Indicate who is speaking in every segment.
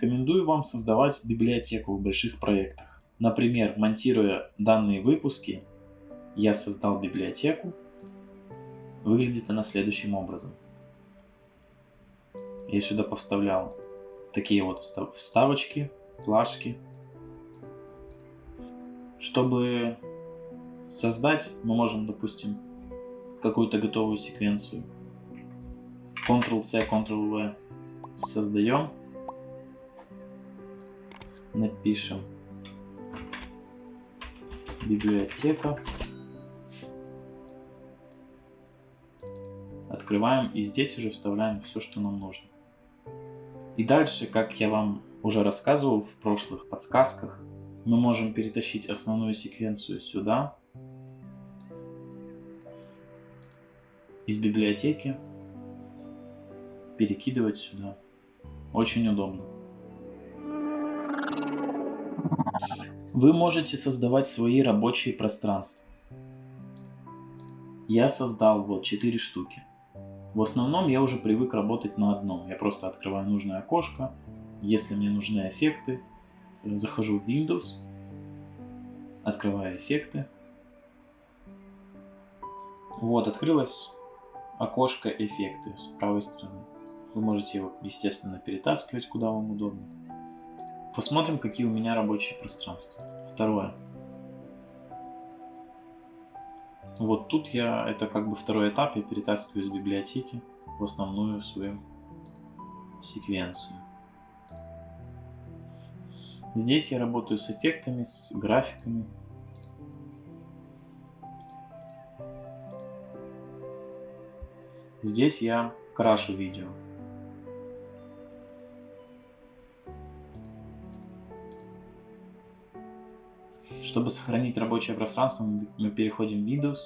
Speaker 1: рекомендую вам создавать библиотеку в больших проектах. Например, монтируя данные выпуски, я создал библиотеку. Выглядит она следующим образом. Я сюда повставлял такие вот вставочки, плашки. Чтобы создать, мы можем, допустим, какую-то готовую секвенцию. Ctrl-C, Ctrl-V создаем. Напишем библиотека. Открываем и здесь уже вставляем все, что нам нужно. И дальше, как я вам уже рассказывал в прошлых подсказках, мы можем перетащить основную секвенцию сюда, из библиотеки, перекидывать сюда. Очень удобно. Вы можете создавать свои рабочие пространства. Я создал вот 4 штуки. В основном я уже привык работать на одном. Я просто открываю нужное окошко. Если мне нужны эффекты, захожу в Windows, открываю эффекты. Вот, открылось окошко эффекты с правой стороны. Вы можете его, естественно, перетаскивать, куда вам удобно. Посмотрим, какие у меня рабочие пространства. Второе. Вот тут я, это как бы второй этап, я перетаскиваю из библиотеки в основную свою секвенцию. Здесь я работаю с эффектами, с графиками. Здесь я крашу видео. Чтобы сохранить рабочее пространство, мы переходим в Windows,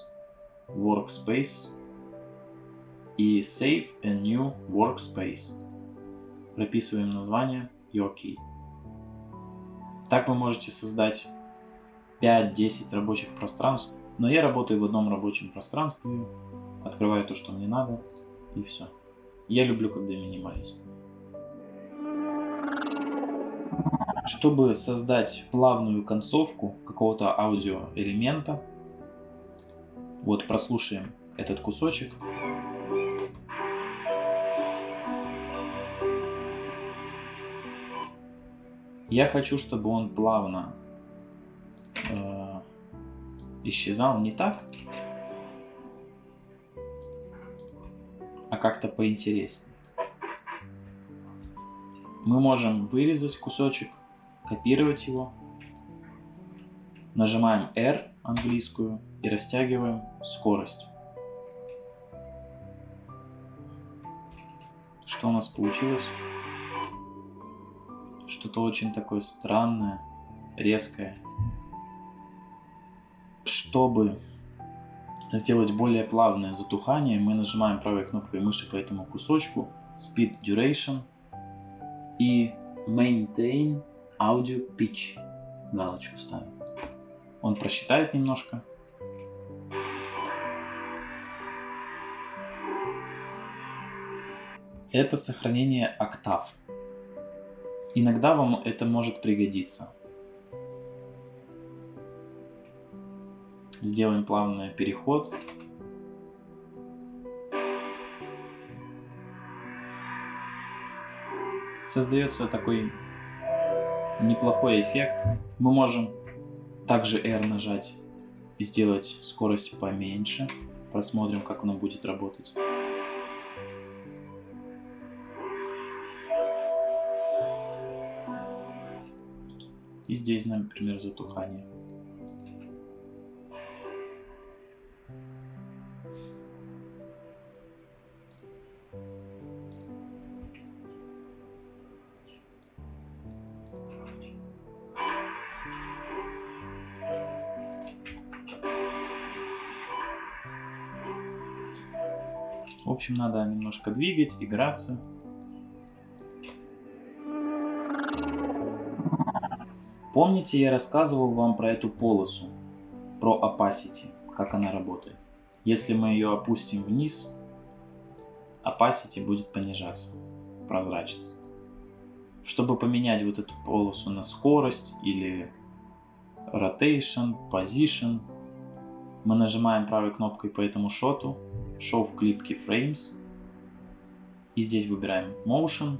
Speaker 1: Workspace и Save a New Workspace. Прописываем название Your Key. Так вы можете создать 5-10 рабочих пространств. Но я работаю в одном рабочем пространстве, открываю то, что мне надо, и все. Я люблю, когда минимализм. Чтобы создать плавную концовку какого-то аудиоэлемента, вот прослушаем этот кусочек. Я хочу, чтобы он плавно э, исчезал не так, а как-то поинтереснее. Мы можем вырезать кусочек копировать его, нажимаем R английскую и растягиваем скорость. Что у нас получилось? Что-то очень такое странное, резкое. Чтобы сделать более плавное затухание, мы нажимаем правой кнопкой мыши по этому кусочку Speed Duration и Maintain Audio Pitch. Галочку ставим. Он просчитает немножко. Это сохранение октав. Иногда вам это может пригодиться. Сделаем плавный переход. Создается такой неплохой эффект. Мы можем также R нажать и сделать скорость поменьше. Посмотрим, как оно будет работать. И здесь, например, затухание. Общем, надо немножко двигать, играться. Помните, я рассказывал вам про эту полосу, про opacity, как она работает. Если мы ее опустим вниз, opacity будет понижаться, прозрачность. Чтобы поменять вот эту полосу на скорость или rotation, position, мы нажимаем правой кнопкой по этому шоту, Show в Clip Keyframes, и здесь выбираем Motion,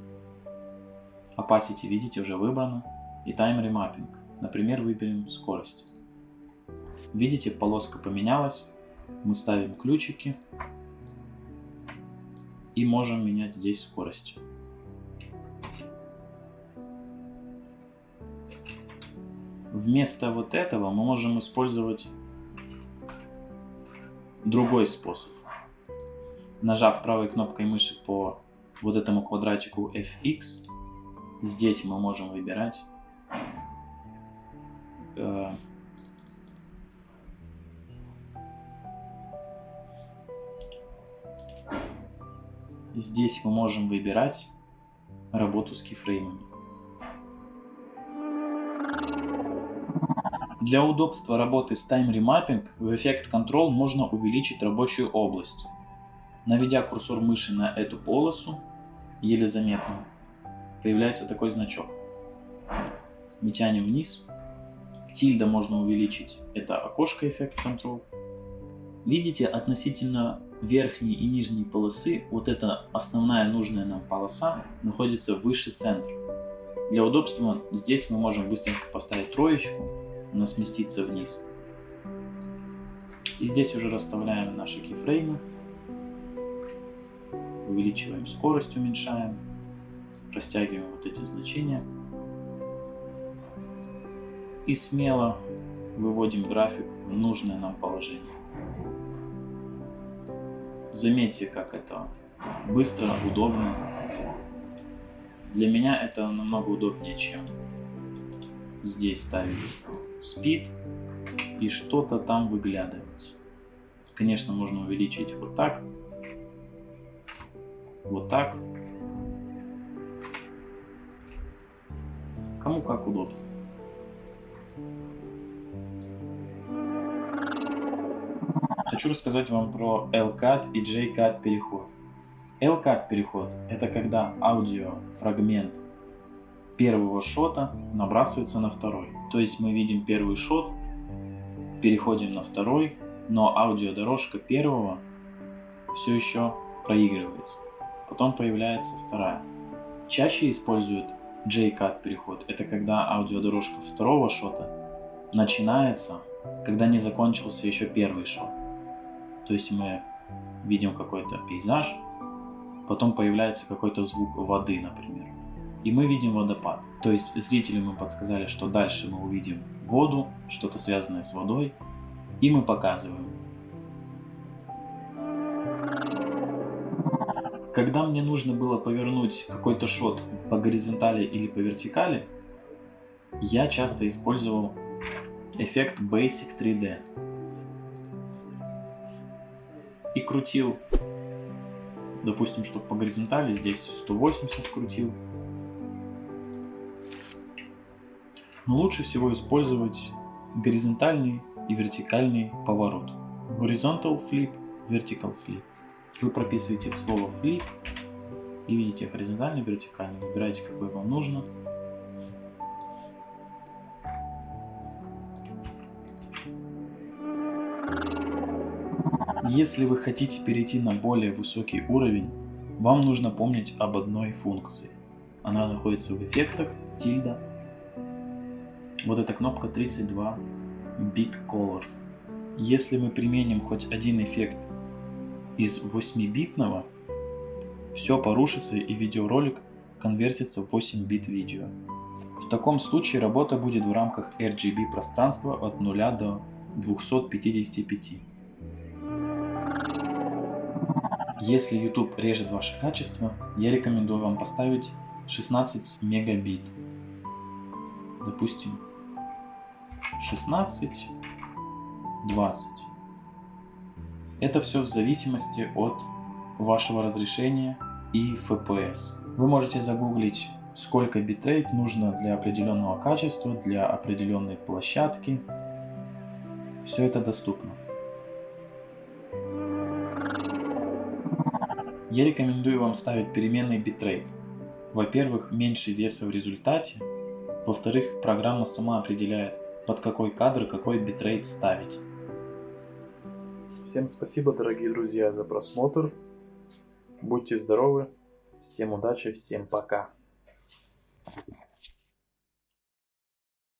Speaker 1: Opacity, видите, уже выбрано, и Time Remapping. Например, выберем скорость. Видите, полоска поменялась, мы ставим ключики и можем менять здесь скорость. Вместо вот этого мы можем использовать другой способ. Нажав правой кнопкой мыши по вот этому квадратику FX, здесь мы можем выбирать э, здесь мы можем выбирать работу с кифреймами. Для удобства работы с Time Remapping в Effect Control можно увеличить рабочую область. Наведя курсор мыши на эту полосу, еле заметно, появляется такой значок. Мы тянем вниз. Тильда можно увеличить, это окошко Effect Control. Видите, относительно верхней и нижней полосы, вот эта основная нужная нам полоса находится выше центра. Для удобства здесь мы можем быстренько поставить троечку, она сместится вниз. И здесь уже расставляем наши кейфреймы. Увеличиваем скорость, уменьшаем. Растягиваем вот эти значения. И смело выводим график в нужное нам положение. Заметьте, как это быстро, удобно. Для меня это намного удобнее, чем здесь ставить speed и что-то там выглядывать. Конечно, можно увеличить вот так, вот так. Кому как удобно. Хочу рассказать вам про LCAT и JCAT переход. LCAT переход – это когда аудио фрагмент первого шота набрасывается на второй. То есть мы видим первый шот, переходим на второй, но аудиодорожка первого все еще проигрывается. Потом появляется вторая. Чаще используют J-Cut переход. Это когда аудиодорожка второго шота начинается, когда не закончился еще первый шот. То есть мы видим какой-то пейзаж, потом появляется какой-то звук воды, например и мы видим водопад. То есть зрителю мы подсказали, что дальше мы увидим воду, что-то связанное с водой, и мы показываем. Когда мне нужно было повернуть какой-то шот по горизонтали или по вертикали, я часто использовал эффект Basic 3D. И крутил, допустим, чтобы по горизонтали здесь 180 крутил, но лучше всего использовать горизонтальный и вертикальный поворот. Horizontal flip, vertical flip. Вы прописываете слово flip и видите горизонтальный, вертикальный. Выбирайте, какой вам нужно. Если вы хотите перейти на более высокий уровень, вам нужно помнить об одной функции. Она находится в эффектах, тильда, вот эта кнопка 32 Bit Color. Если мы применим хоть один эффект из 8-битного, все порушится и видеоролик конвертится в 8 бит видео. В таком случае работа будет в рамках RGB пространства от 0 до 255. Если YouTube режет ваше качество, я рекомендую вам поставить 16 мегабит. Допустим, 16, 20. Это все в зависимости от вашего разрешения и FPS. Вы можете загуглить, сколько битрейт нужно для определенного качества, для определенной площадки. Все это доступно. Я рекомендую вам ставить переменный битрейт. во-первых, меньше веса в результате, во-вторых, программа сама определяет, под какой кадр какой битрейт ставить.
Speaker 2: Всем спасибо, дорогие друзья, за просмотр. Будьте здоровы, всем удачи, всем пока.